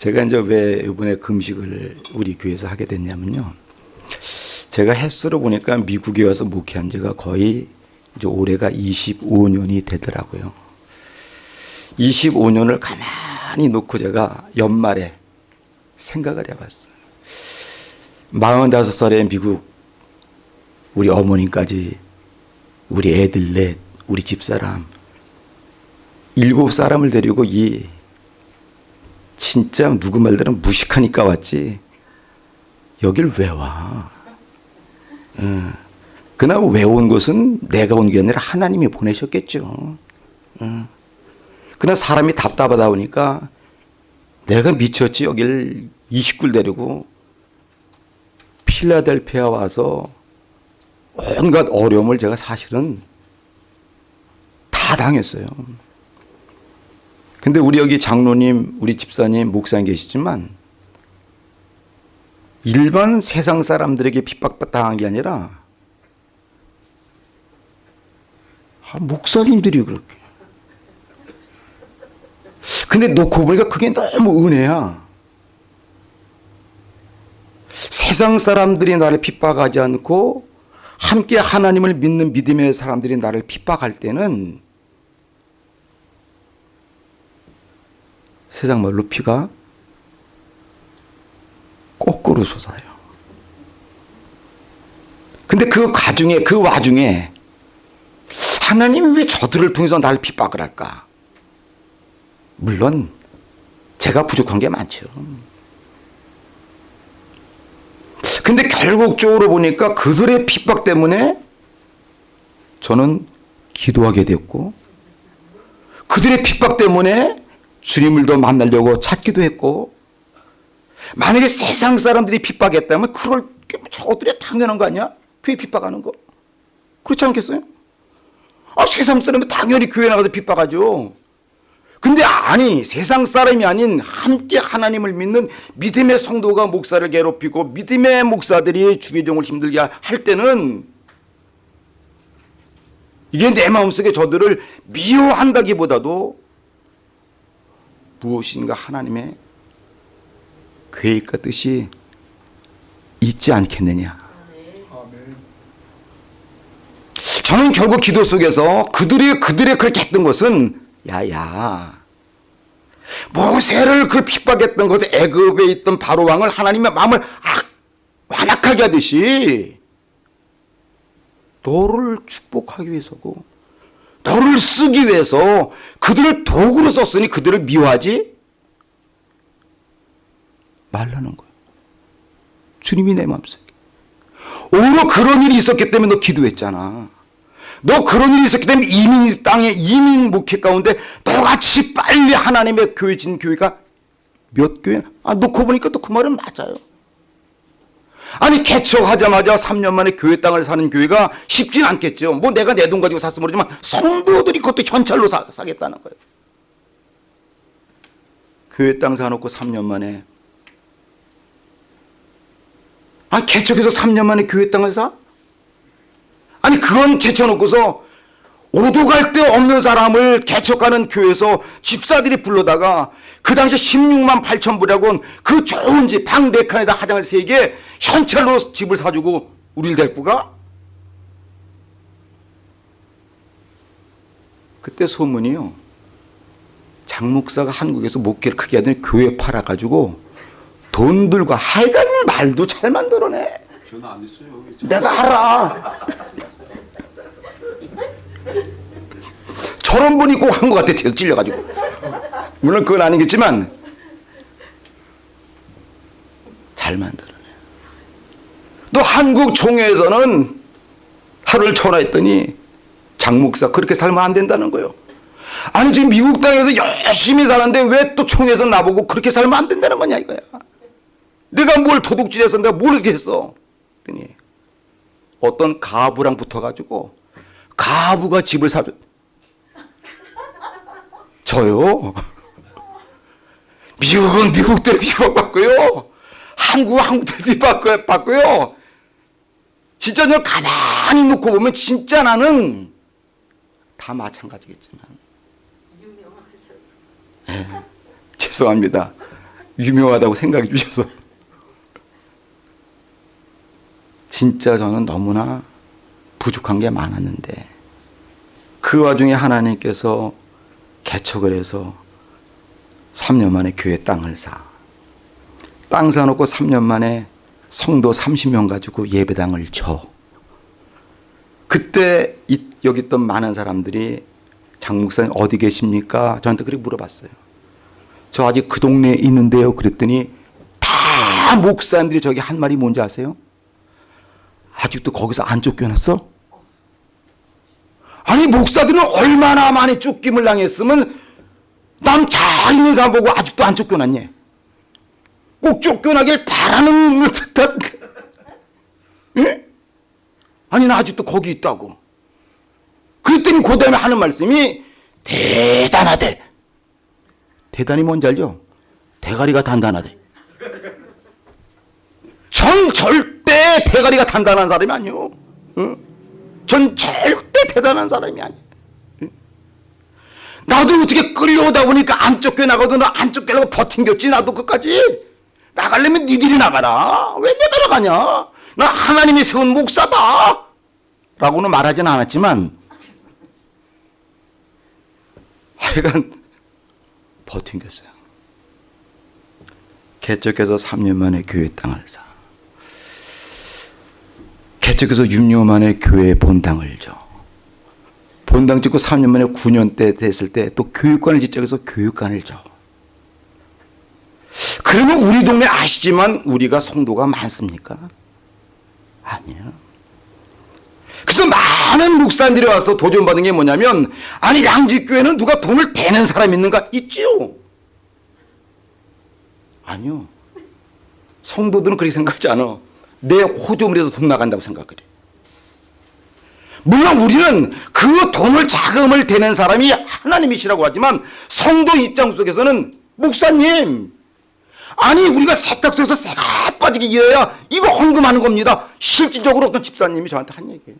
제가 이제 왜 이번에 금식을 우리 교회에서 하게 됐냐면요. 제가 횟수로 보니까 미국에 와서 목회한 지가 거의 이제 올해가 25년이 되더라고요. 25년을 가만히 놓고 제가 연말에 생각을 해봤어요. 45살에 미국 우리 어머님까지 우리 애들 넷 우리 집사람 일곱 사람을 데리고 이 진짜 누구 말대로 무식하니까 왔지 여길 왜 와? 응. 그나마 왜 온 것은 내가 온 게 아니라 하나님이 보내셨겠죠. 응. 그러나 사람이 답답하다 보니까 내가 미쳤지 여길 29를 데리고 필라델피아 와서 온갖 어려움을 제가 사실은 다 당했어요. 근데 우리 여기 장로님, 우리 집사님, 목사님 계시지만 일반 세상 사람들에게 핍박당한 게 아니라 아, 목사님들이 그렇게. 근데 놓고 보니까 그게 너무 은혜야. 세상 사람들이 나를 핍박하지 않고 함께 하나님을 믿는 믿음의 사람들이 나를 핍박할 때는 세상 말로 피가 거꾸로 솟아요. 근데 그 과중에 그 와중에 하나님이 왜 저들을 통해서 날 핍박을 할까? 물론 제가 부족한 게 많죠. 근데 결국적으로 보니까 그들의 핍박 때문에 저는 기도하게 됐고 그들의 핍박 때문에 주님을 더 만나려고 찾기도 했고 만약에 세상 사람들이 핍박했다면 그럴 저들이 당연한 거 아니야? 교회 핍박하는 거 그렇지 않겠어요? 아 세상 사람은 당연히 교회 나가서 핍박하죠 근데 아니 세상 사람이 아닌 함께 하나님을 믿는 믿음의 성도가 목사를 괴롭히고 믿음의 목사들이 중의종을 힘들게 할 때는 이게 내 마음속에 저들을 미워한다기보다도 무엇인가 하나님의 계획과 뜻이 있지 않겠느냐. 저는 결국 기도 속에서 그들이 그들의 그렇게 했던 것은 야야 모세를 그 핍박했던 것은 애굽에 있던 바로 왕을 하나님의 마음을 악, 완악하게 하듯이 너를 축복하기 위해서고 너를 쓰기 위해서 그들을 도구로 썼으니 그들을 미워하지 말라는 거예요. 주님이 내 마음속에. 오히려 그런 일이 있었기 때문에 너 기도했잖아. 너 그런 일이 있었기 때문에 이민 땅에 이민 목회 가운데 너같이 빨리 하나님의 교회 진 교회가 몇 교회? 아 놓고 보니까 또 그 말은 맞아요. 아니 개척하자마자 3년 만에 교회 땅을 사는 교회가 쉽진 않겠죠. 뭐 내가 내 돈 가지고 샀으면 모르지만 성도들이 그것도 현찰로 사, 사겠다는 거예요. 교회 땅 사놓고 3년 만에 아 개척해서 3년 만에 교회 땅을 사? 아니 그건 제쳐놓고서 오도 갈 데 없는 사람을 개척하는 교회에서 집사들이 불러다가 그 당시 16만 8천 불이라고 그 좋은 집 방 네 칸에다 화장을 세 개 현찰로 집을 사주고 우리를 데리고 가? 그때 소문이요. 장 목사가 한국에서 목회를 크게 하더니 교회 팔아가지고 돈 들고 하여간 말도 잘 만들어내. 전화 안 했어요. 내가 알아. 저런 분이 꼭 한 것 같아, 찔려가지고. 물론 그건 아니겠지만, 잘 만들어내. 또 한국 총회에서는 하루를 전화했더니 장목사 그렇게 살면 안 된다는 거예요. 아니 지금 미국 땅에서 열심히 사는데 왜 또 총회에서 나보고 그렇게 살면 안 된다는 거냐 이거야. 내가 뭘 도둑질해서 내가 모르겠어. 그랬더니 어떤 가부랑 붙어가지고 가부가 집을 사줬. 저요. 미국은 미국대로 비박받고요. 한국은 한국대로 비박받고요. 진짜 너 가만히 놓고 보면 진짜 나는 다 마찬가지겠지만. 네, 죄송합니다. 유명하다고 생각해 주셔서 진짜 저는 너무나 부족한 게 많았는데 그 와중에 하나님께서 개척을 해서 3년 만에 교회 땅을 사. 땅 사놓고 3년 만에 성도 30명 가지고 예배당을 쳐. 그때 이- 여기 있던 많은 사람들이 장 목사님 어디 계십니까? 저한테 그렇게 물어봤어요. 저 아직 그 동네에 있는데요. 그랬더니 다 목사님들이 저기 한 말이 뭔지 아세요? 아직도 거기서 안 쫓겨났어? 아니 목사들은 얼마나 많이 쫓김을 당했으면 남 잘 있는 사람 보고 아직도 안 쫓겨났니? 꼭 쫓겨나길 바라는 듯한 예? 아니 나 아직도 거기 있다고 그랬더니 그 다음에 하는 말씀이 대단하대 대단히 뭔지 알죠? 대가리가 단단하대 전 절대 대가리가 단단한 사람이 아니요 어? 전 절대 대단한 사람이 아니에요. 나도 어떻게 끌려오다 보니까 안 쫓겨나거든 안 쫓겨나고 버틴겼지? 나도 끝까지. 나가려면 니들이 나가라. 왜 내가 나가냐? 나 하나님이 세운 목사다. 라고는 말하진 않았지만 하여간 버틴겼어요. 개척해서 3년 만에 교회 땅을 사. 개척해서 6년 만에 교회 본당을 줘. 본당 짓고 3년 만에 9년 때 됐을 때 또 교육관을 짓자 해서 교육관을 줘. 그러면 우리 동네 아시지만 우리가 성도가 많습니까? 아니에요. 그래서 많은 목사님들이 와서 도전받은 게 뭐냐면 아니 양지교회는 누가 돈을 대는 사람 있는가? 있지요. 아니요. 성도들은 그렇게 생각하지 않아. 내 호조물에도 돈 나간다고 생각을 해. 물론 우리는 그 돈을 자금을 대는 사람이 하나님이시라고 하지만 성도 입장 속에서는 목사님 아니 우리가 세탁소에서 새가 빠지게 일해야 이거 헌금하는 겁니다. 실질적으로 어떤 집사님이 저한테 한 얘기예요.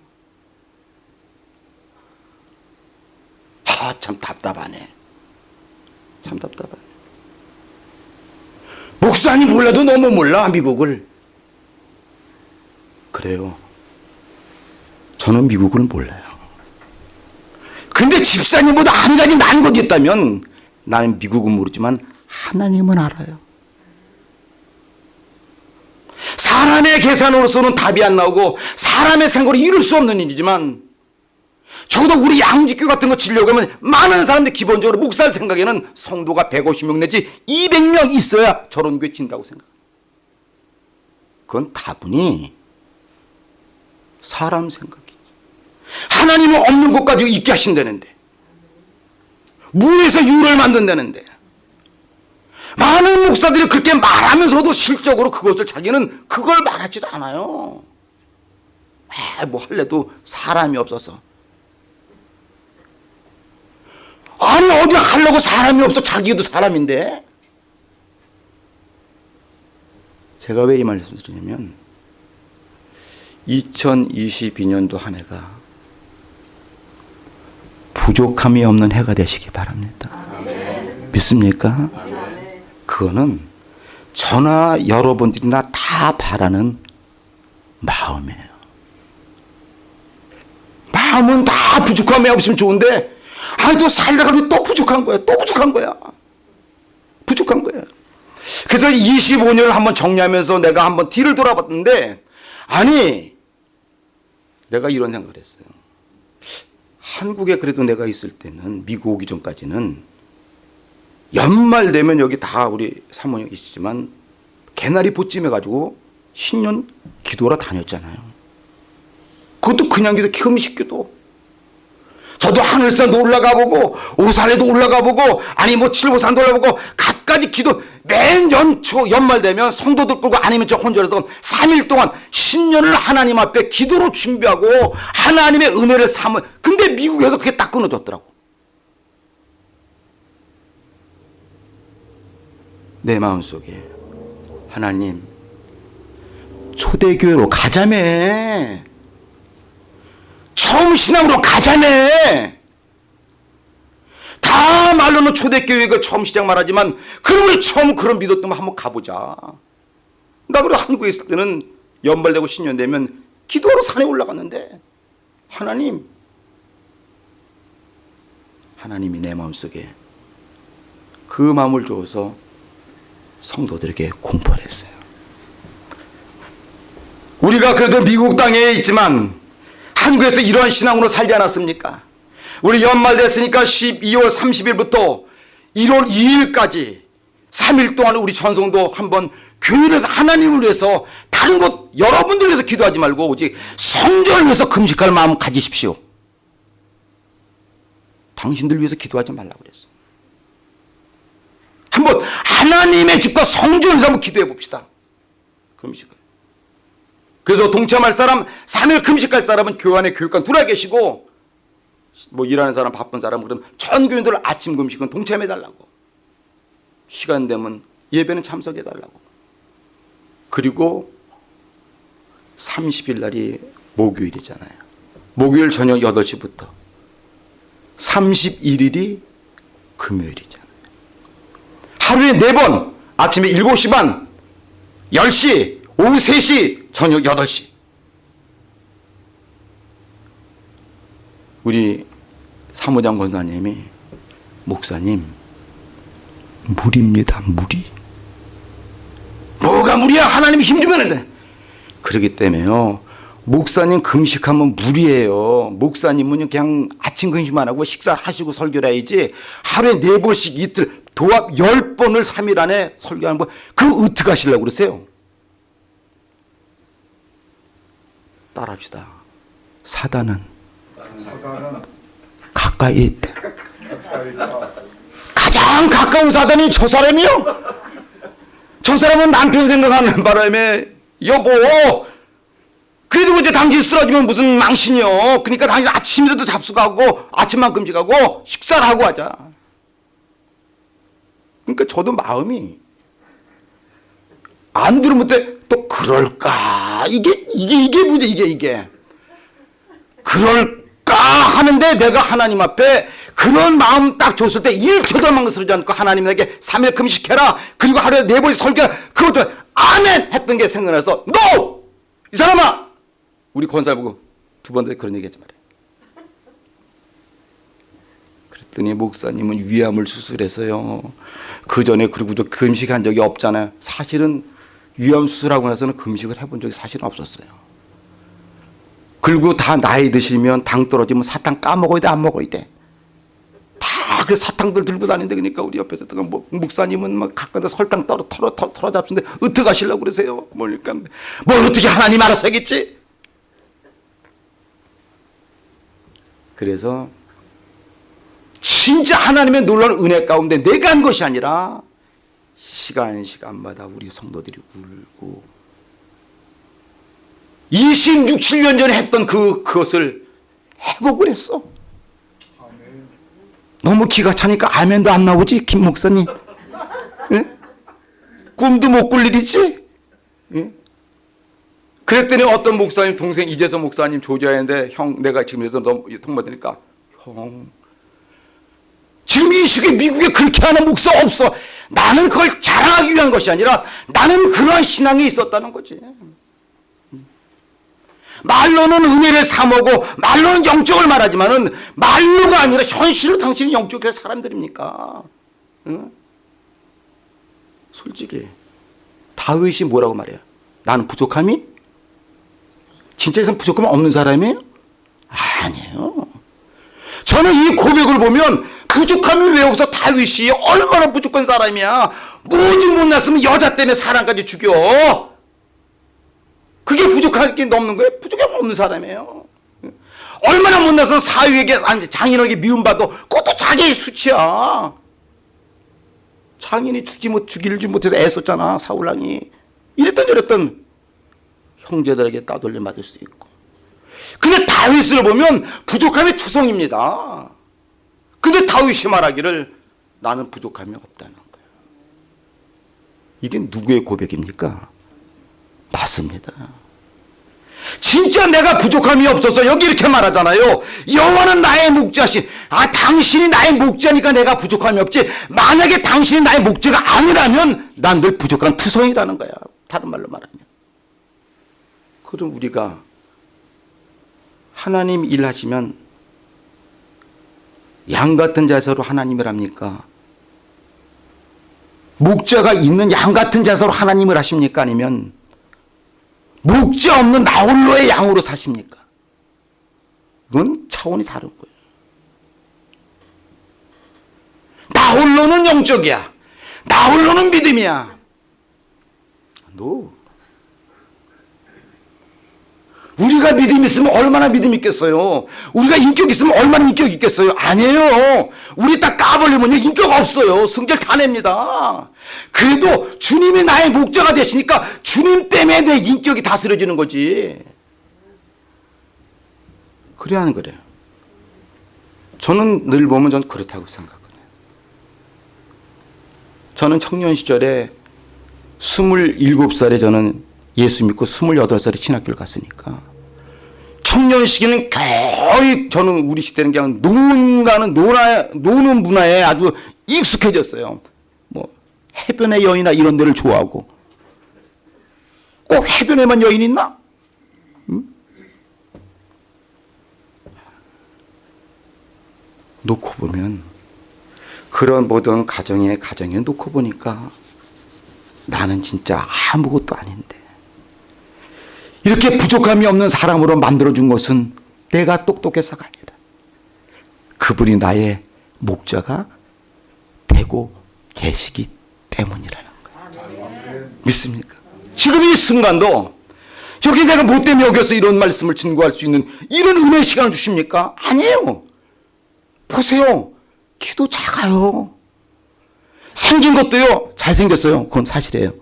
아 참 답답하네. 참 답답하네. 목사님 몰라도 너무 몰라 미국을. 그래요. 저는 미국을 몰라요. 근데 집사님보다 한 가지 난 것이 있다면 나는 미국은 모르지만 하나님은 알아요. 사람의 계산으로서는 답이 안 나오고 사람의 생각으로 이룰 수 없는 일이지만 적어도 우리 양지교 같은 거 치려고 하면 많은 사람들이 기본적으로 목사의 생각에는 성도가 150명 내지 200명 있어야 저런 교회 친다고 생각. 그건 다분히 사람 생각이지. 하나님은 없는 것 가지고 있게 하신다는데. 무에서 유를 만든다는데. 많은 목사들이 그렇게 말하면서도 실적으로 그것을 자기는 그걸 말하지도 않아요. 아, 뭐 할래도 사람이 없어서. 아니 어디 하려고 사람이 없어 자기도 사람인데. 제가 왜 이 말씀을 드리냐면 2022년도 한 해가 부족함이 없는 해가 되시기 바랍니다. 믿습니까? 그거는 저나 여러분들이나 다 바라는 마음이에요. 마음은 다 부족함이 없으면 좋은데 아니 또 살다가 또 부족한 거야. 또 부족한 거야. 부족한 거야. 그래서 25년을 한번 정리하면서 내가 한번 뒤를 돌아봤는데 아니 내가 이런 생각을 했어요. 한국에 그래도 내가 있을 때는 미국 오기 전까지는 연말 되면 여기 다 우리 사모님 계시지만 개나리 보찜 해가지고 신년 기도하러 다녔잖아요. 그것도 그냥 기도 금식 기도. 저도 하늘산도 올라가 보고 오산에도 올라가 보고 아니 뭐 칠보산도 올라가 보고 갖가지 기도 맨 연초 연말 되면 성도들 끌고 아니면 저 혼자라도 3일 동안 신년을 하나님 앞에 기도로 준비하고 하나님의 은혜를 삼은 근데 미국에서 그게 딱 끊어졌더라고. 내 마음속에 하나님 초대교회로 가자매. 처음 신앙으로 가자매 말로는 초대교회가 처음 시작 말하지만 그럼 우리 처음 그런 믿었던 거 한번 가보자. 나 그래 한국에 있을 때는 연말되고 신년 되면 기도하러 산에 올라갔는데 하나님 하나님이 내 마음속에 그 마음을 주어서 성도들에게 공포를 했어요. 우리가 그래도 미국 땅에 있지만 한국에서 이러한 신앙으로 살지 않았습니까? 우리 연말 됐으니까 12월 30일부터 1월 2일까지 3일 동안 우리 전성도 한번 교회에서 하나님을 위해서 다른 것 여러분들 위해서 기도하지 말고 오직 성전을 위해서 금식할 마음 가지십시오. 당신들 위해서 기도하지 말라고 그랬어. 한번 하나님의 집과 성전에서 한번 기도해 봅시다. 금식을. 그래서 동참할 사람, 3일 금식할 사람은 교회 안에 교육관 들어와 계시고 뭐 일하는 사람 바쁜 사람 그럼 전 교인들 아침 금식은 동참해 달라고. 시간 되면 예배는 참석해 달라고. 그리고 30일 날이 목요일이잖아요. 목요일 저녁 8시부터 31일이 금요일이잖아요. 하루에 4번 아침에 7시 반 10시 오후 3시 저녁 8시 우리 사무장 권사님이 목사님 물입니다 물이. 뭐가 물이야? 하나님이 힘주면 돼. 그러기 때문에요. 목사님 금식하면 물이에요. 목사님은 그냥 아침 금식 만 하고 식사를 하시고 설교를 해야지 하루에 네 번씩 이틀 도합 열 번을 3일 안에 설교하는 거 그 어떻게 하시려고 그러세요? 따라합시다. 사단은 가까이 있대. 가장 가까운 사단이 저 사람이요? 저 사람은 남편 생각하는 바람에 여보! 그래도 이제 당신 쓰러지면 무슨 망신이요? 그러니까 당신 아침이라도 잡수가고 아침만 금식하고 식사를 하고 하자. 그러니까 저도 마음이 안 들으면 또 그럴까? 이게 이게 이게 문제 이게 이게. 그럴 까 하는데 내가 하나님 앞에 그런 마음 딱 줬을 때 1초도 망설이지 않고 하나님에게 3일 금식해라. 그리고 하루에 네 번씩 설교. 그것도 아멘 했던 게 생각나서 NO! 이 사람아! 우리 권사 보고 두번더 그런 얘기 하지 말아요. 그랬더니 목사님은 위암을 수술해서요. 그 전에 그리고 저 금식한 적이 없잖아요. 사실은 위암 수술하고 나서는 금식을 해본 적이 사실은 없었어요 그리고 다 나이 드시면 당 떨어지면 사탕 까먹어야 돼 안 먹어야 돼? 다 그 사탕들 들고 다니는데 그러니까 우리 옆에서 또 뭐, 목사님은 막 가까이 설탕 떨어 털어 털어, 털어 잡수는데 어떻게 하시려고 그러세요? 뭐니까? 뭘 어떻게 하나님 알아서 하겠지? 그래서 진짜 하나님의 놀라운 은혜 가운데 내가 한 것이 아니라 시간 시간마다 우리 성도들이 울고 26, 7년 전에 했던 그, 그것을 회복을 했어. 너무 기가 차니까 아멘도 안 나오지, 김 목사님. 예? 꿈도 못 꿀 일이지? 예? 그랬더니 어떤 목사님, 동생 이재선 목사님 조지하는데 형, 내가 지금 여기서 너 통보되니까 형, 지금 이 시기에 미국에 그렇게 하는 목사 없어. 나는 그걸 자랑하기 위한 것이 아니라 나는 그러한 신앙이 있었다는 거지. 말로는 은혜를 사모고 말로는 영적을 말하지만 은 말로가 아니라 현실로 당신이 영적의 사람들입니까? 응? 솔직히 다윗이 뭐라고 말해요? 나는 부족함이? 진짜 이상 부족함이 없는 사람이에요? 아니에요. 저는 이 고백을 보면 부족함이 왜 없어 다윗이 얼마나 부족한 사람이야. 무지 못났으면 여자 때문에 사람까지 죽여. 그게 부족할 게 없는 거예요? 부족함 없는 사람이에요. 얼마나 못나서 사위에게 장인에게 미움받도 그것도 자기의 수치야. 장인이 죽지 못 죽이지 못해서 애썼잖아 사울랑이. 이랬던 저랬던 형제들에게 따돌림 받을 수도 있고. 근데 다윗을 보면 부족함의 투성입니다. 근데 다윗이 말하기를 나는 부족함이 없다는 거예요. 이게 누구의 고백입니까? 맞습니다. 진짜 내가 부족함이 없어서 여기 이렇게 말하잖아요. 여호와는 나의 목자신 아 당신이 나의 목자니까 내가 부족함이 없지 만약에 당신이 나의 목자가 아니라면 난 늘 부족한 투성이라는 거야 다른 말로 말하면 그럼 우리가 하나님 일하시면 양 같은 자세로 하나님을 합니까? 목자가 있는 양 같은 자세로 하나님을 하십니까? 아니면 목자 없는 나홀로의 양으로 사십니까? 그건 차원이 다른 거예요. 나홀로는 영적이야. 나홀로는 믿음이야. 너 우리가 믿음 있으면 얼마나 믿음 있겠어요? 우리가 인격 있으면 얼마나 인격 있겠어요? 아니에요. 우리 딱 까버리면 인격 없어요. 승질 다 냅니다. 그래도 주님이 나의 목자가 되시니까 주님 때문에 내 인격이 다스려지는 거지. 그래야 하는 거래요. 저는 늘 보면 전 그렇다고 생각해요. 저는 청년 시절에 27살에 저는 예수 믿고 28살에 신학교를 갔으니까 청년 시기는 거의 저는 우리 시대는 그냥 노는가는 노나, 노는 문화에 아주 익숙해졌어요. 뭐 해변의 여인이나 이런 데를 좋아하고 꼭 해변에만 여인 있나? 응? 놓고 보면 그런 모든 가정에 가정에 놓고 보니까 나는 진짜 아무것도 아닌데 이렇게 부족함이 없는 사람으로 만들어준 것은 내가 똑똑해서가 아니라 그분이 나의 목자가 되고 계시기 때문이라는 거예요. 믿습니까? 지금 이 순간도 여기 내가 뭐 때문에 여기서 이런 말씀을 증거할 수 있는 이런 은혜의 시간을 주십니까? 아니에요. 보세요. 키도 작아요. 생긴 것도요, 잘생겼어요. 그건 사실이에요.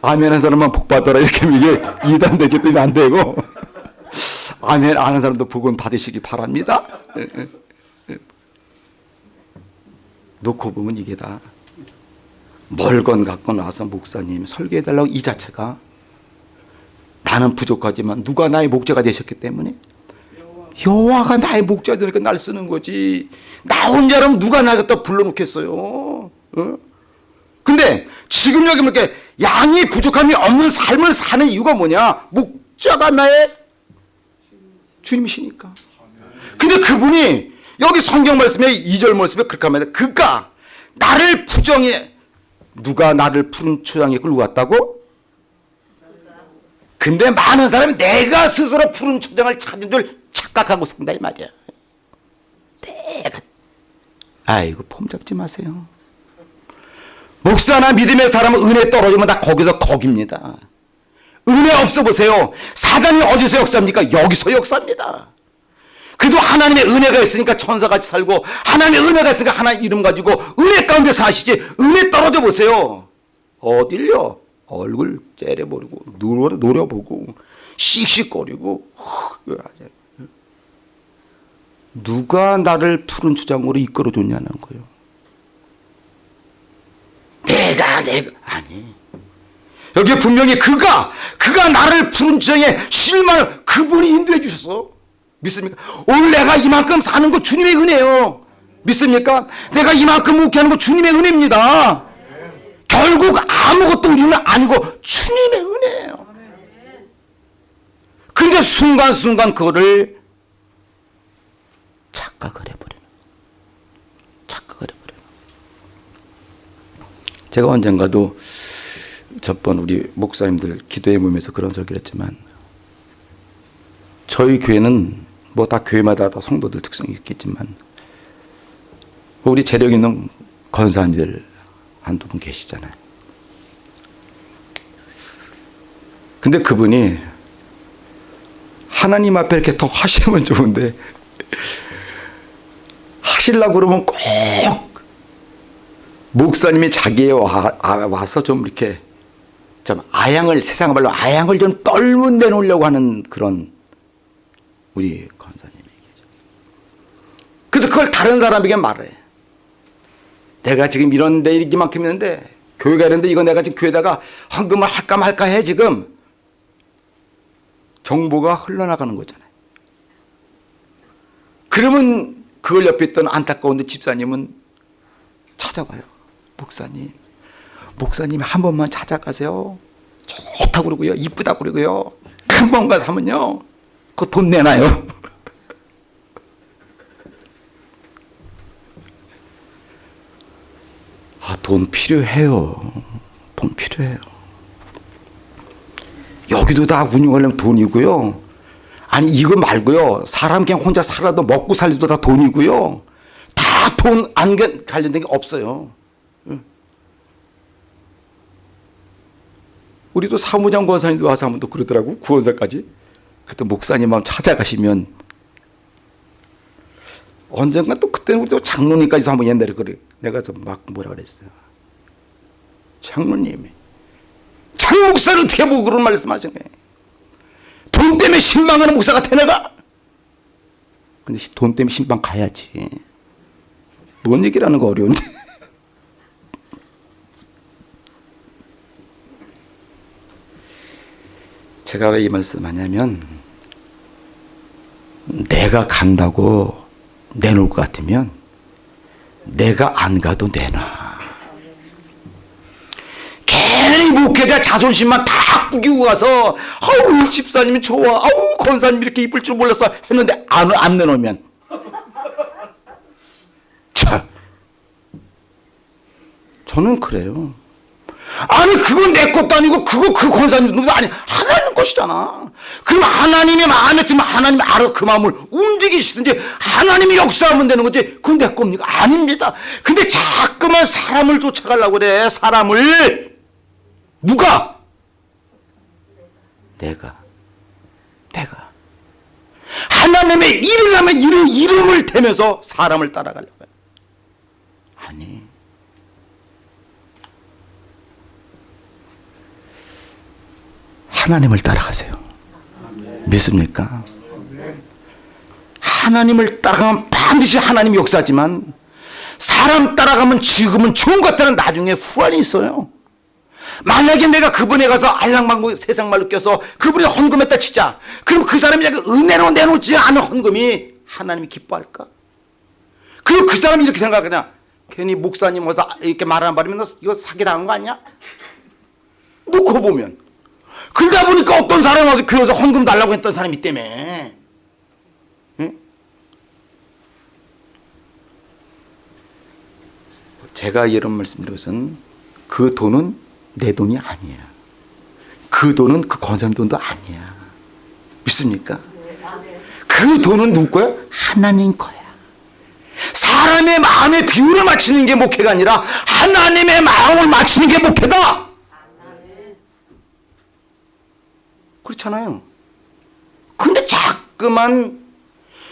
아멘 한 사람만 복 받아라 이렇게 이게 이단되기 때문에 안 되고 아멘 아는 사람도 복은 받으시기 바랍니다. 예, 예, 예. 놓고 보면 이게 다 멀건 갖고 나와서 목사님 설계해달라고 이 자체가 나는 부족하지만 누가 나의 목자가 되셨기 때문에 여호와가 나의 목자 되니까 날 쓰는 거지 나 혼자라면 누가 날 갖다 불러놓겠어요 어? 근데 지금 여기 이렇게 양이 부족함이 없는 삶을 사는 이유가 뭐냐? 목자가 나의 주님이시니까. 근데 그분이 여기 성경 말씀에 2절 말씀에 그렇게 합니다. 그가 나를 부정해 누가 나를 푸른 초장에 끌고 왔다고? 근데 많은 사람이 내가 스스로 푸른 초장을 찾은 줄 착각하고 산다 이 말이야. 내가 아이고 폼 잡지 마세요. 목사나 믿음의 사람은 은혜 떨어지면 다 거기서 거깁니다. 은혜 없어 보세요. 사단이 어디서 역사합니까? 여기서 역사합니다. 그래도 하나님의 은혜가 있으니까 천사같이 살고 하나님의 은혜가 있으니까 하나님 이름 가지고 은혜 가운데 사시지 은혜 떨어져 보세요. 어딜요? 얼굴 째려버리고 노려, 노려보고 씩씩거리고 누가 나를 푸른 주장으로 이끌어줬냐는 거예요. 내가 내가 아니 여기 분명히 그가 그가 나를 푸른 주장에 실망을 그분이 인도해 주셨어 믿습니까? 오늘 내가 이만큼 사는 거 주님의 은혜요. 믿습니까? 내가 이만큼 묵혀하는 거 주님의 은혜입니다. 결국 아무것도 우리는 아니고 주님의 은혜예요. 근데 순간순간 그거를 착각을 해버리는 착각을 해버리는 제가 언젠가도 저번 우리 목사님들 기도의 몸에서 그런 설교를 했지만 저희 교회는 뭐 다 교회마다 다 성도들 특성이 있겠지만 우리 재력 있는 권사님들 한두 분 계시잖아요. 근데 그분이 하나님 앞에 이렇게 더 하시면 좋은데 하시려고 그러면 꼭 목사님이 자기에 와, 와서 좀 이렇게 좀 아양을 세상 말로 아양을 좀 떨문 내놓으려고 하는 그런 우리 권사님이 계셔. 그래서 그걸 다른 사람에게 말해. 내가 지금 이런 데 이만큼 있는데 교회가 있는데 이거 내가 지금 교회다가 헌금을 할까 말까 해 지금 정보가 흘러나가는 거잖아요. 그러면 그걸 옆에 있던 안타까운데 집사님은 찾아와요. 목사님, 목사님 한 번만 찾아가세요. 좋다고 그러고요. 이쁘다고 그러고요. 한 번 가서 하면요. 그거 돈 내놔요. 아, 돈 필요해요. 돈 필요해요. 여기도 다 운영하려면 돈이고요. 아니, 이거 말고요. 사람 그냥 혼자 살아도 먹고 살기도 다 돈이고요. 다 돈 안 관련된 게 없어요. 응. 우리도 사무장 권사님도 와서 한번 또 그러더라고. 구원사까지. 그때 목사님 한번 찾아가시면 언젠가 또 그때는 우리도 장로님까지도 한번 옛날에 그래. 내가 좀 막 뭐라 그랬어요. 장로님이 장 목사를 어떻게 보고 그런 거예요. 돈 때문에 신방하는 목사가 되나가? 근데 돈 때문에 신방 가야지. 뭔 얘기라는 거 어려운데. 제가 왜 이 말씀하냐면 내가 간다고 내놓을 것 같으면 내가 안 가도 내놔. 괜히 목회자 자존심만 다 꾸기고 가서 아우 이 집사님이 좋아 아우 권사님 이렇게 이쁠 줄 몰랐어 했는데 안, 안 내놓으면 자 저는 그래요. 아니 그건 내 것도 아니고 그거 그 권사님 것도 아니 하나님 것이잖아. 그럼 하나님의 마음에 들면 하나님이 알아 그 마음을 움직이시든지 하나님이 역사하면 되는 거지. 그건 내 겁니까? 아닙니다. 근데 자꾸만 사람을 쫓아가려고 그래. 사람을 누가? 내가. 내가. 하나님의 일을 하면 이름, 이름을 대면서 사람을 따라가려고 해. 아니. 하나님을 따라가세요. 믿습니까? 하나님을 따라가면 반드시 하나님이 역사하지만 사람 따라가면 지금은 좋은 것 같다는 나중에 후환이 있어요. 만약에 내가 그분에 가서 알랑방구 세상 말로 껴서 그분이 헌금했다 치자. 그럼 그 사람이 은혜로 내놓지 않은 헌금이 하나님이 기뻐할까? 그리고 그 사람이 이렇게 생각하냐? 괜히 목사님 와서 이렇게 말하는 바람에 너 이거 사기당한 거 아니야? 놓고 보면 그러다 보니까 어떤 사람이 와서 교회에서 헌금 달라고 했던 사람이 있다며. 응? 제가 이런 말씀드린 것은 그 돈은 내 돈이 아니야. 그 돈은 그 권사님 돈도 아니야. 믿습니까? 그 돈은 누구 거야? 하나님 거야. 사람의 마음의 비율을 맞추는 게 목회가 아니라 하나님의 마음을 맞추는 게 목회다. 그렇잖아요. 근데 자꾸만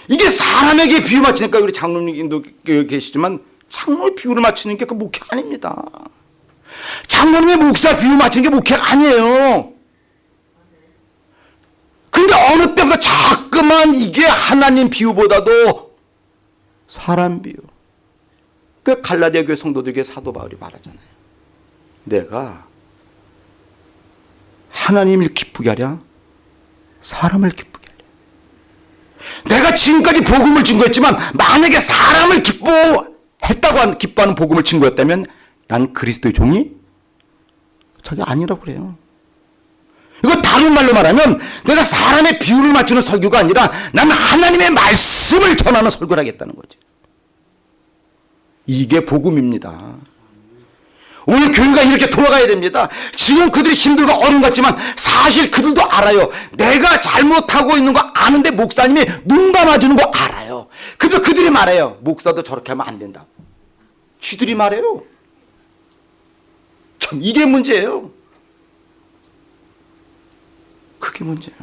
이게 사람에게 비유 맞추니까 우리 장로님도 계시지만 장로의 비유를 맞추는 게 그 목회 아닙니다. 장로님의 목사 비유 맞추는 게 목회가 아니에요. 근데 어느 때보다 자꾸만 이게 하나님 비유보다도 사람 비유. 그 갈라디아 교회 성도들에게 사도 바울이 말하잖아요. 내가 하나님을 기쁘게 하랴 사람을 기쁘게 하랴 내가 지금까지 복음을 증거했지만 만약에 사람을 기뻐했다고 한 기뻐하는 복음을 증거했다면 난 그리스도의 종이 저게 아니라고 그래요. 이거 다른 말로 말하면 내가 사람의 비율을 맞추는 설교가 아니라 나는 하나님의 말씀을 전하는 설교를 하겠다는 거지. 이게 복음입니다 오늘 교회가 이렇게 돌아가야 됩니다. 지금 그들이 힘들고 어려운 것 같지만 사실 그들도 알아요. 내가 잘못하고 있는 거 아는데 목사님이 눈 감아주는 거 알아요. 그래서 그들이 말해요. 목사도 저렇게 하면 안 된다. 쥐들이 말해요. 참 이게 문제예요. 그게 문제야.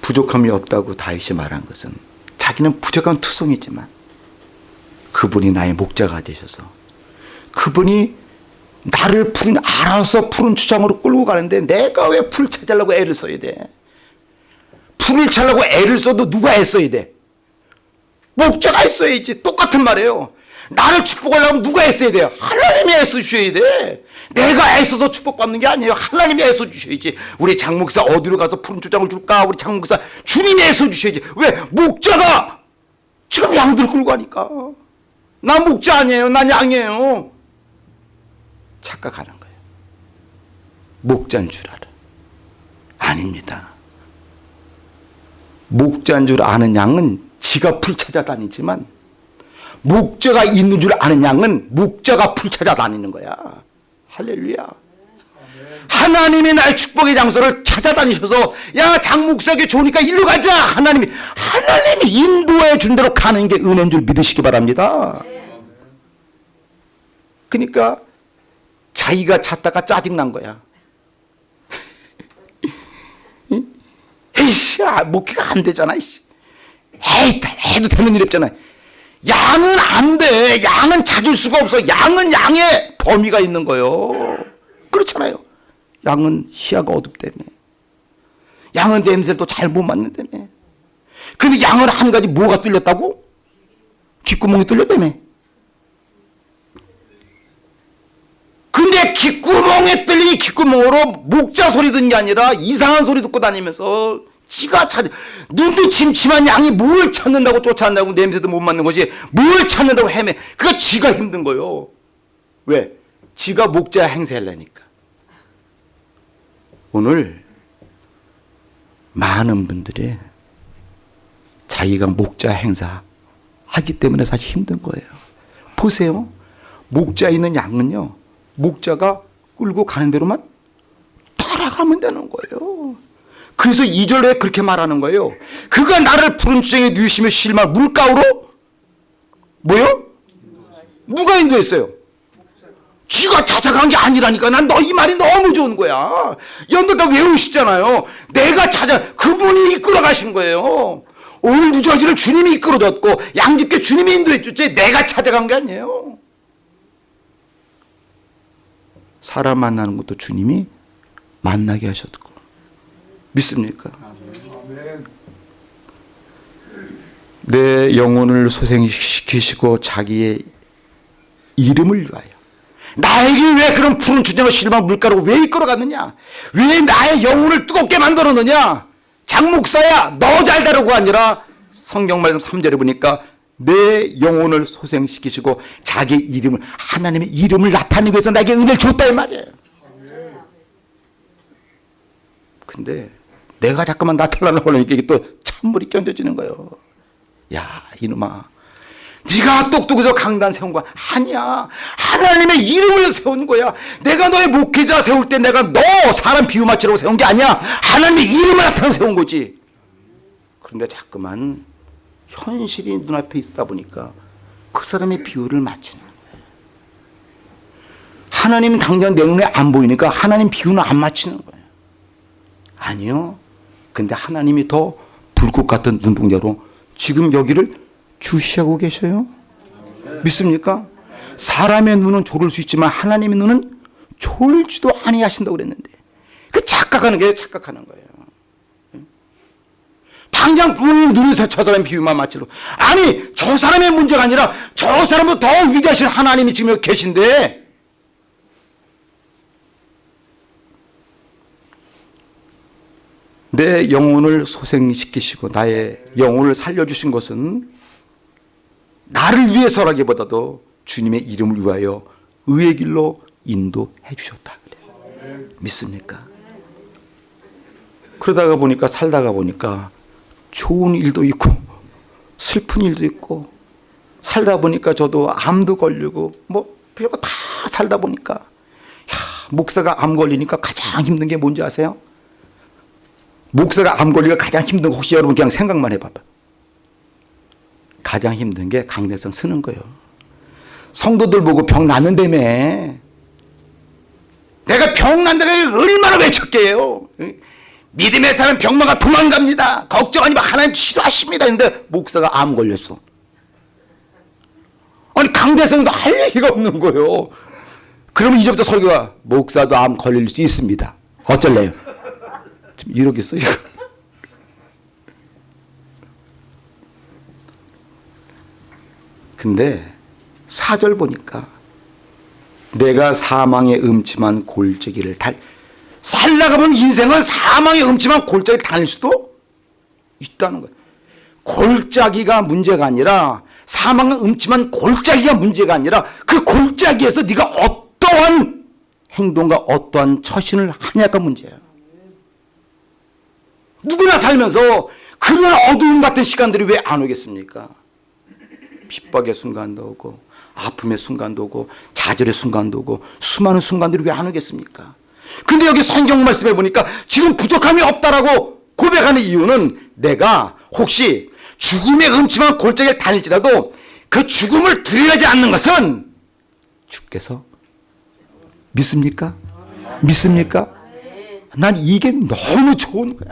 부족함이 없다고 다윗이 말한 것은 자기는 부족한 투성이지만 그분이 나의 목자가 되셔서 그분이 나를 푸른 알아서 푸른 추장으로 끌고 가는데 내가 왜 풀 찾으려고 애를 써야 돼? 풀을 찾으려고 애를 써도 누가 애써야 돼? 목자가 했어야지. 똑같은 말이에요. 나를 축복하려면 누가 애써야 돼요? 하나님이 애써주셔야 돼. 내가 애써서 축복받는 게 아니에요. 하나님이 애써주셔야지. 우리 장목사 어디로 가서 푸른 초장을 줄까? 우리 장목사 주님이 애써주셔야지. 왜? 목자가 지금 양들 끌고 가니까. 나 목자 아니에요. 난 양이에요. 착각하는 거예요. 목자인 줄 알아. 아닙니다. 목자인 줄 아는 양은 지가 풀 찾아다니지만 목자가 있는 줄 아는 양은 목자가 풀 찾아다니는 거야. 할렐루야. 하나님이 나의 축복의 장소를 찾아다니셔서 야 장목사에게 좋으니까 일로 가자 하나님이 하나님이 인도해 준 대로 가는 게 은혜인 줄 믿으시기 바랍니다. 그러니까 자기가 찾다가 짜증난 거야. 에이씨, 아, 목회가 안 되잖아, 이씨. 에이, 해도 되는 일 없잖아. 양은 안 돼. 양은 찾을 수가 없어. 양은 양의 범위가 있는 거요. 그렇잖아요. 양은 시야가 어둡다며. 양은 냄새를 또 잘 못 맡는다며. 근데 양은 한 가지 뭐가 뚫렸다고? 귓구멍이 뚫렸다며. 근데 귓구멍에 뚫린 귓구멍으로 목자 소리 듣는 게 아니라 이상한 소리 듣고 다니면서 지가 찾 눈도 침침한 양이 뭘 찾는다고 쫓아간다고 냄새도 못 맡는 거지 뭘 찾는다고 헤매 그거 지가 힘든 거요 왜? 지가 목자 행세하려니까 오늘 많은 분들이 자기가 목자 행사 하기 때문에 사실 힘든 거예요 보세요 목자 있는 양은요 목자가 끌고 가는 대로만 따라가면 되는 거예요. 그래서 2절에 그렇게 말하는 거예요. 그가 나를 푸른 주정에 누이시며 실만 물가로 뭐요? 누가 인도했어요? 쥐가 찾아간 게 아니라니까 난 너 이 말이 너무 좋은 거야. 여러분들 다 외우시잖아요. 내가 찾아 그분이 이끌어 가신 거예요. 온 유저지를 주님이 이끌어줬고 양집게 주님이 인도해 줬지 내가 찾아간 게 아니에요. 사람 만나는 것도 주님이 만나게 하셨고 믿습니까? 내 영혼을 소생시키시고 자기의 이름을 위하여 나에게 왜 그런 푸른 주장을 실망 물가로 왜 이끌어갔느냐 왜 나의 영혼을 뜨겁게 만들었느냐 장목사야 너 잘 다루고 아니라 성경 말씀 3절에 보니까 내 영혼을 소생시키시고 자기 이름을 하나님의 이름을 나타내기 위해서 나에게 은혜를 줬다 이 말이에요. 근데 내가 자꾸만 나타나려고 하니까 이게 또 찬물이 견뎌지는 거예요. 야 이놈아 네가 똑똑해서 강단 세운 거야. 아니야. 하나님의 이름을 세운 거야. 내가 너의 목회자 세울 때 내가 너 사람 비유 맞추려고 세운 게 아니야. 하나님의 이름을 나타내 세운 거지. 그런데 자꾸만 현실이 눈앞에 있다 보니까 그 사람의 비유를 맞추는 거예요. 하나님 당장 내 눈에 안 보이니까 하나님 비유는 안 맞추는 거예요. 아니요. 근데 하나님이 더 불꽃 같은 눈동자로 지금 여기를 주시하고 계셔요. 믿습니까? 사람의 눈은 졸을 수 있지만 하나님의 눈은 졸지도 아니하신다고 그랬는데 그 착각하는 게 착각하는 거예요. 당장 부모님 눈에서 저 사람 비유만 맞추러 아니 저 사람의 문제가 아니라 저 사람보다 더 위대하신 하나님이 지금 여기 계신데 내 영혼을 소생시키시고 나의 영혼을 살려주신 것은 나를 위해서라기보다도 주님의 이름을 위하여 의의 길로 인도해 주셨다 그래요. 믿습니까? 그러다가 보니까 살다가 보니까 좋은 일도 있고 슬픈 일도 있고 살다 보니까 저도 암도 걸리고 뭐 별거 다 살다 보니까 야, 목사가 암 걸리니까 가장 힘든 게 뭔지 아세요? 목사가 암 걸리가 가장 힘든 거 혹시 여러분 그냥 생각만 해봐봐. 가장 힘든 게 강대성 쓰는 거예요. 성도들 보고 병 났는다며. 내가 병 난다고 얼마나 외쳤게요. 믿음의 사람 병마가 도망갑니다. 걱정하지 마. 하나님 치료하십니다. 근데 목사가 암 걸렸어. 아니 강대성도 할 얘기가 없는 거예요. 그러면 이제부터 설교가 목사도 암 걸릴 수 있습니다. 어쩔래요? 좀 이러겠어요? 근데 사절 보니까 내가 사망의 음침한 골짜기를 달 살다가면 인생은 사망의 음침한 골짜기를 다닐 수도 있다는 거예요. 골짜기가 문제가 아니라 사망의 음침한 골짜기가 문제가 아니라 그 골짜기에서 네가 어떠한 행동과 어떠한 처신을 하냐가 문제야. 누구나 살면서 그런 어두움 같은 시간들이 왜 안 오겠습니까? 핍박의 순간도 오고 아픔의 순간도 오고 좌절의 순간도 오고 수많은 순간들이 왜 안 오겠습니까? 근데 여기 성경 말씀해 보니까 지금 부족함이 없다라고 고백하는 이유는 내가 혹시 죽음의 음침한 골짜기를 다닐지라도 그 죽음을 두려워하지 않는 것은 주께서 믿습니까? 믿습니까? 난 이게 너무 좋은 거야.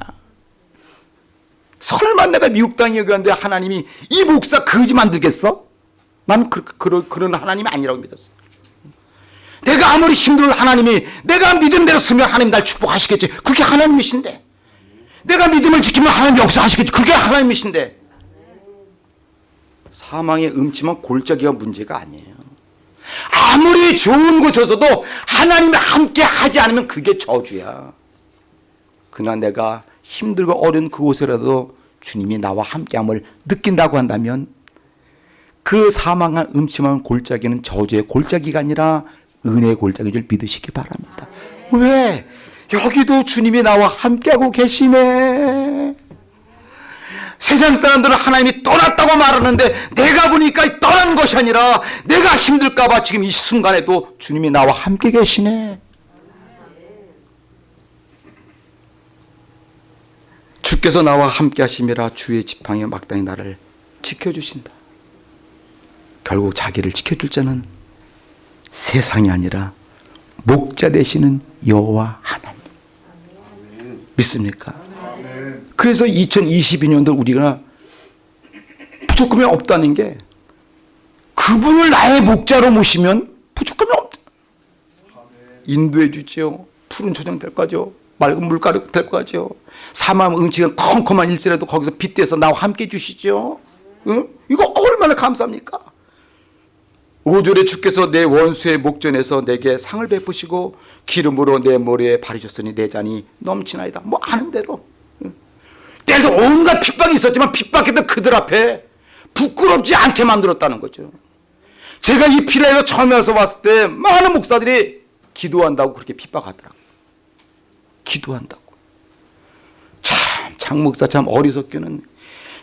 설마 내가 미국 땅에 왔는데 하나님이 이 목사 거지 만들겠어? 난 그, 그, 그런 하나님이 아니라고 믿었어. 내가 아무리 힘들어도 하나님이 내가 믿음대로 쓰면 하나님 날 축복하시겠지. 그게 하나님이신데. 내가 믿음을 지키면 하나님 역사하시겠지. 그게 하나님이신데. 사망의 음침한 골짜기가 문제가 아니에요. 아무리 좋은 곳에서도 하나님이 함께 하지 않으면 그게 저주야. 그러나 내가 힘들고 어려운 그곳에라도 주님이 나와 함께함을 느낀다고 한다면 그 사망한 음침한 골짜기는 저주의 골짜기가 아니라 은혜의 골짜기인 줄 믿으시기 바랍니다. 왜? 여기도 주님이 나와 함께하고 계시네. 세상 사람들은 하나님이 떠났다고 말하는데 내가 보니까 떠난 것이 아니라 내가 힘들까봐 지금 이 순간에도 주님이 나와 함께 계시네. 주께서 나와 함께 하심이라 주의 지팡이 막당히 나를 지켜주신다. 결국 자기를 지켜줄 자는 세상이 아니라 목자 되시는 여호와 하나님. 믿습니까? 그래서 2022년도 우리가 부족함이 없다는 게 그분을 나의 목자로 모시면 부족함이 없다. 인도해 주지요. 푸른 초장 될 거죠. 맑은 물가루 될 거죠. 사망 응치가 컴컴한 일지라도 거기서 빗대서 나와 함께 주시죠. 응? 이거 얼마나 감사합니까? 5절에 주께서 내 원수의 목전에서 내게 상을 베푸시고 기름으로 내 머리에 바르셨으니 내 잔이 넘치나이다. 뭐 아는 대로. 때도 온갖 핍박이 있었지만 핍박했던 그들 앞에 부끄럽지 않게 만들었다는 거죠. 제가 이 피라에서 처음 와서 왔을 때 많은 목사들이 기도한다고 그렇게 핍박하더라고요. 기도한다고. 참, 장 목사 참 어리석게는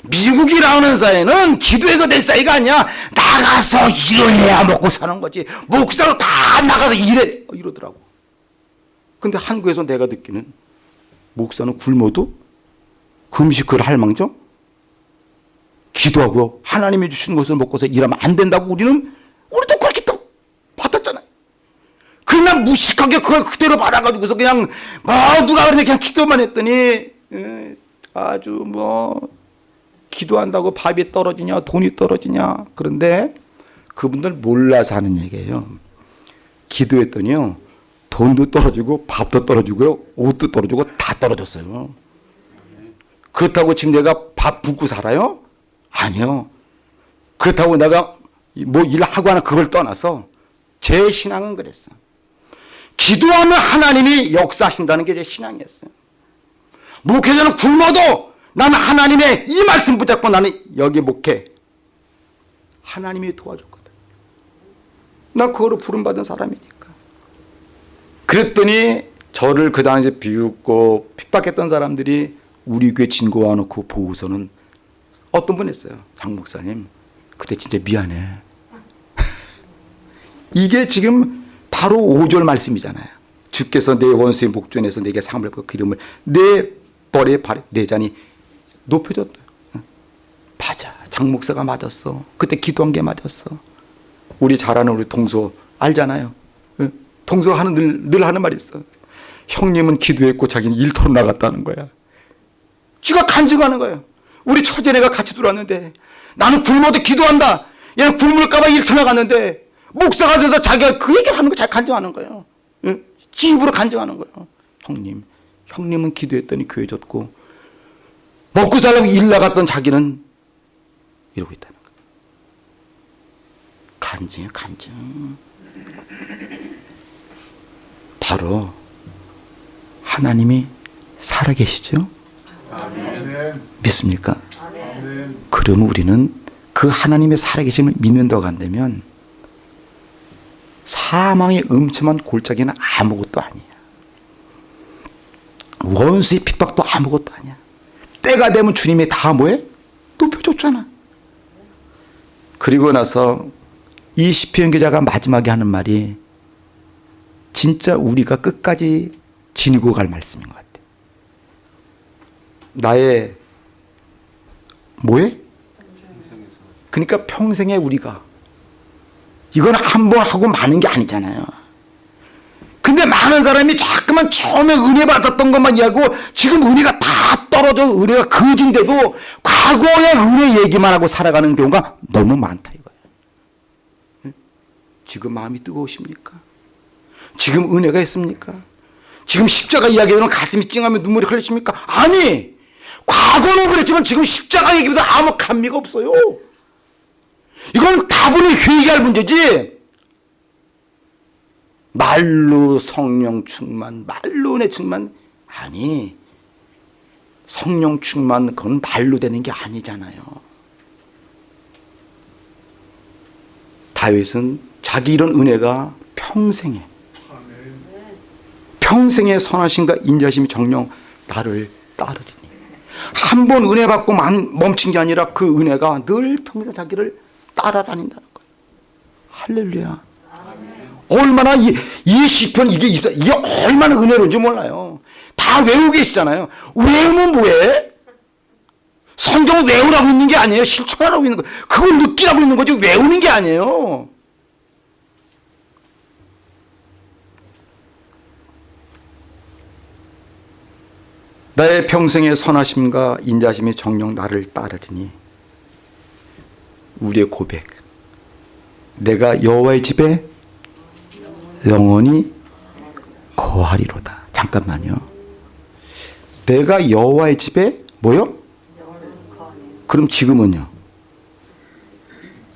미국이라는 사회는 기도해서 될 사이가 아니야. 나가서 일을 해야 먹고 사는 거지. 목사로 다 나가서 일해. 이러더라고. 근데 한국에서 내가 듣기는 목사는 굶어도 금식을 할 망정 기도하고 하나님이 주신 것을 먹고서 일하면 안 된다고 우리는 우리도 그렇게 또 받았잖아요. 그냥 무식하게 그걸 그대로 받아가지고서 그냥 뭐 누가 그러냐 그냥 기도만 했더니 에, 아주 뭐 기도한다고 밥이 떨어지냐 돈이 떨어지냐 그런데 그분들 몰라서 하는 얘기예요. 기도했더니요 돈도 떨어지고 밥도 떨어지고요 옷도 떨어지고 다 떨어졌어요. 그렇다고 지금 내가 밥 굶고 살아요? 아니요. 그렇다고 내가 뭐 일하고 하나 그걸 떠나서 제 신앙은 그랬어. 기도하면 하나님이 역사하신다는 게 제 신앙이었어요. 목회자는 굶어도 나는 하나님의 이 말씀 붙잡고 나는 여기 목회. 하나님이 도와줬거든. 난 그거로 부름받은 사람이니까. 그랬더니 저를 그 당시에 비웃고 핍박했던 사람들이 우리 교회 진고와 놓고 보고서는 어떤 분 했어요. 장 목사님, 그때 진짜 미안해. 이게 지금 바로 5절 말씀이잖아요. 주께서 내 원수의 목전에서 내게 상을 받고 기름을 내 벌에 발에 내 잔이 높여줬다. 맞아. 장 목사가 맞았어. 그때 기도한 게 맞았어. 우리 잘 아는 우리 동서 알잖아요. 동서 하는 늘, 늘 하는 말이 있어. 형님은 기도했고 자기는 일터로 나갔다는 거야. 지가 간증하는 거예요. 우리 처제네가 같이 들어왔는데 나는 굶어도 기도한다. 얘는 굶을까봐 일터 나갔는데 목사가 돼서 자기가 그 얘기를 하는 거잘 간증하는 거예요. 응? 지 입으로 간증하는 거예요. 형님, 형님은 기도했더니 교회 졌고 먹고 살려고 일 나갔던 자기는 이러고 있다는 거예요. 간증이에요, 간증. 바로 하나님이 살아계시죠? 아멘. 믿습니까? 아멘. 그러면 우리는 그 하나님의 살아계심을 믿는다고 한다면 사망의 음침한 골짜기는 아무것도 아니야. 원수의 핍박도 아무것도 아니야. 때가 되면 주님이 다 뭐해? 높여줬잖아. 그리고 나서 이 시편 기자가 마지막에 하는 말이 진짜 우리가 끝까지 지니고 갈 말씀인 것 같아. 나의 뭐에? 그러니까 평생에 우리가 이건 한 번 하고 마는 게 아니잖아요. 근데 많은 사람이 자꾸만 처음에 은혜 받았던 것만 이야기하고 지금 은혜가 다 떨어져 은혜가 거진데도 과거의 은혜 얘기만 하고 살아가는 경우가 너무 많다 이거예요. 응? 지금 마음이 뜨거우십니까? 지금 은혜가 있습니까? 지금 십자가 이야기하면 가슴이 찡하면 눈물이 흘리십니까? 아니! 과거는 그랬지만 지금 십자가 얘기보다 아무 감미가 없어요. 이건 다분히 회개할 문제지. 말로 성령 충만, 말로 은혜 충만 아니. 성령 충만 그건 말로 되는 게 아니잖아요. 다윗은 자기 이런 은혜가 평생에. 평생의 선하심과 인자심이 정령 나를 따르리니 한 번 은혜 받고 만- 멈춘 게 아니라 그 은혜가 늘 평생 자기를 따라다닌다는 거예요. 할렐루야. 얼마나 이, 이 시편 이게 이게 얼마나 은혜로운지 몰라요. 다 외우고 계시잖아요. 외우면 뭐해? 성경 외우라고 있는 게 아니에요. 실천하라고 있는 거. 그걸 느끼라고 있는 거지 외우는 게 아니에요. 나의 평생의 선하심과 인자심이 정령 나를 따르리니 우리의 고백 내가 여호와의 집에 영원히 거하리로다 잠깐만요 내가 여호와의 집에 뭐요? 그럼 지금은요?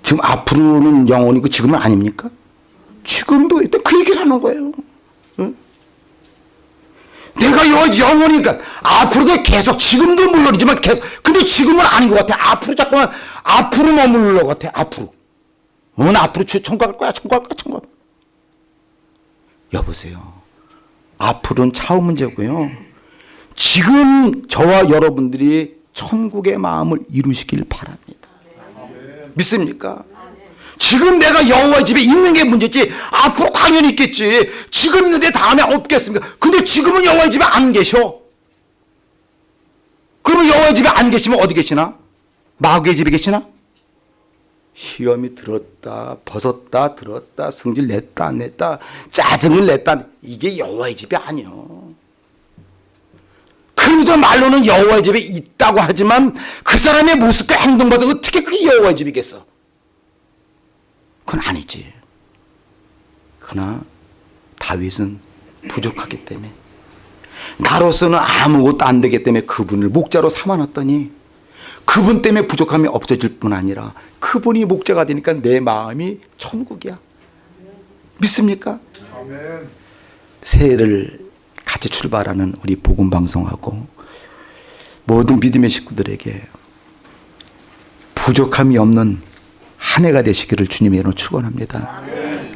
지금 앞으로는 영원이고 지금은 아닙니까? 지금도 그 얘기를 하는 거예요 응? 내가 여, 영원이니까. 앞으로도 계속 지금도 물론이지만 계속 근데 지금은 아닌 것 같아. 앞으로 자꾸만 앞으로 머무르는 것 같아 앞으로. 어, 나 앞으로 주- 천국 갈 거야 천국 갈 거야 천국. 여보세요. 앞으로는 차후 문제고요. 지금 저와 여러분들이 천국의 마음을 이루시길 바랍니다. 믿습니까? 지금 내가 여호와 집에 있는 게 문제지 앞으로 당연히 있겠지. 지금 있는데 다음에 없겠습니까? 근데 지금은 여호와 집에 안 계셔. 그러면 여호와 집에 안 계시면 어디 계시나? 마귀의 집에 계시나? 시험이 들었다 벗었다 들었다 성질 냈다 안 냈다 짜증을 냈다. 이게 여호와의 집이 아니요. 그러면서 말로는 여호와의 집에 있다고 하지만 그 사람의 모습과 행동 봐서 어떻게 그게 여호와의 집이겠어 그건 아니지. 그러나 다윗은 부족하기 때문에 나로서는 아무것도 안 되기 때문에 그분을 목자로 삼아놨더니 그분 때문에 부족함이 없어질 뿐 아니라 그분이 목자가 되니까 내 마음이 천국이야. 믿습니까? 아멘. 새해를 같이 출발하는 우리 복음 방송하고 모든 믿음의 식구들에게 부족함이 없는 한 해가 되시기를 주님의 이름으로 축원합니다.